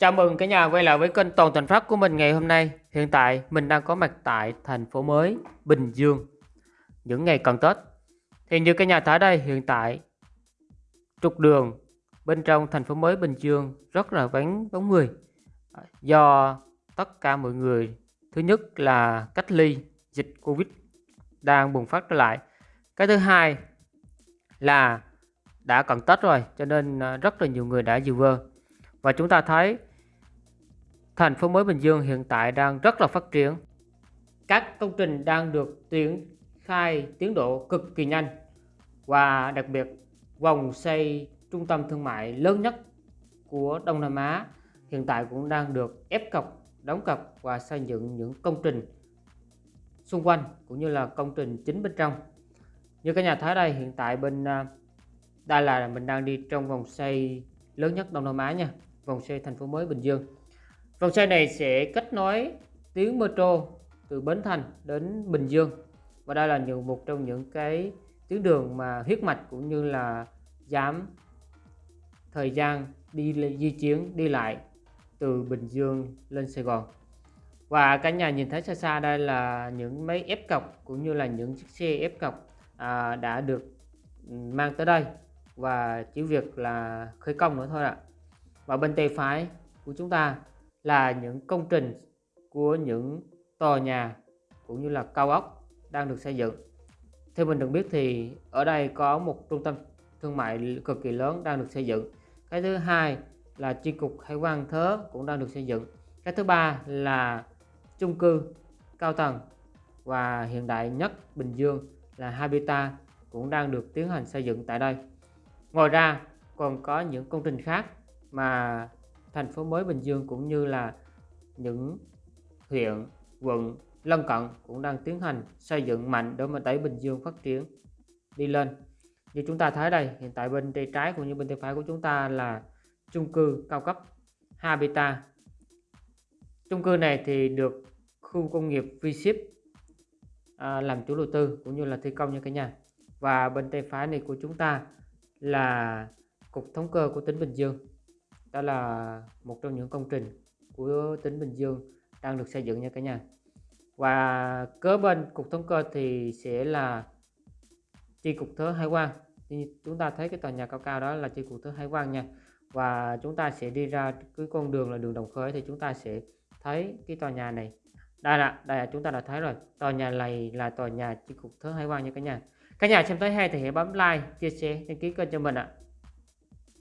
Chào mừng cả nhà quay lại với kênh Toàn Thành Phát của mình ngày hôm nay. Hiện tại, mình đang có mặt tại thành phố mới, Bình Dương, những ngày cận Tết. Thì như cả nhà thấy đây, hiện tại, trục đường bên trong thành phố mới Bình Dương rất là vắng bóng người do tất cả mọi người, thứ nhất là cách ly dịch Covid đang bùng phát trở lại. Cái thứ hai là đã cận Tết rồi, cho nên à, rất là nhiều người đã dự vơ. Và chúng ta thấy thành phố mới Bình Dương hiện tại đang rất là phát triển. Các công trình đang được triển khai tiến độ cực kỳ nhanh và đặc biệt vòng xây trung tâm thương mại lớn nhất của Đông Nam Á hiện tại cũng đang được ép cọc, đóng cọc và xây dựng những công trình xung quanh cũng như là công trình chính bên trong. Như các nhà thấy đây hiện tại bên à, đây là mình đang đi trong vòng xây lớn nhất Đông Nam Á nha, vòng xây thành phố mới Bình Dương. Vòng xe này sẽ kết nối tuyến metro từ Bến Thành đến Bình Dương. Và đây là những một trong những cái tuyến đường mà huyết mạch cũng như là giảm thời gian đi di chuyển đi lại từ Bình Dương lên Sài Gòn. Và cả nhà nhìn thấy xa xa đây là những máy ép cọc cũng như là những chiếc xe ép cọc à, đã được ừ, mang tới đây. Và chỉ việc là khởi công nữa thôi ạ. Và bên tay phải của chúng ta là những công trình của những tòa nhà cũng như là cao ốc đang được xây dựng. Theo mình được biết thì ở đây có một trung tâm thương mại cực kỳ lớn đang được xây dựng. Cái thứ hai là chi cục hải quan thớ cũng đang được xây dựng. Cái thứ ba là chung cư cao tầng và hiện đại nhất Bình Dương là Habitat cũng đang được tiến hành xây dựng tại đây. Ngoài ra còn có những công trình khác mà thành phố mới Bình Dương cũng như là những huyện, quận lân cận cũng đang tiến hành xây dựng mạnh để mà đẩy Bình Dương phát triển đi lên. Như chúng ta thấy đây, hiện tại bên tay trái cũng như bên tay phải của chúng ta là chung cư cao cấp Habitat. Chung cư này thì được khu công nghiệp V-Ship à, làm chủ đầu tư cũng như là thi công như cả nhà. Và bên tay phải này của chúng ta là Cục Thống kê của tỉnh Bình Dương đó là một trong những công trình của tỉnh Bình Dương đang được xây dựng nha cả nhà. Và kế bên cục thống kê thì sẽ là chi cục thuế hải quan. Chúng ta thấy cái tòa nhà cao cao đó là chi cục thuế hải quan nha. Và chúng ta sẽ đi ra cái con đường là đường đồng khởi thì chúng ta sẽ thấy cái tòa nhà này. Đây là đây là chúng ta đã thấy rồi. Tòa nhà này là tòa nhà chi cục thuế hải quan nha cả nhà. Cả nhà xem tới hay thì hãy bấm like, chia sẻ, đăng ký kênh cho mình ạ.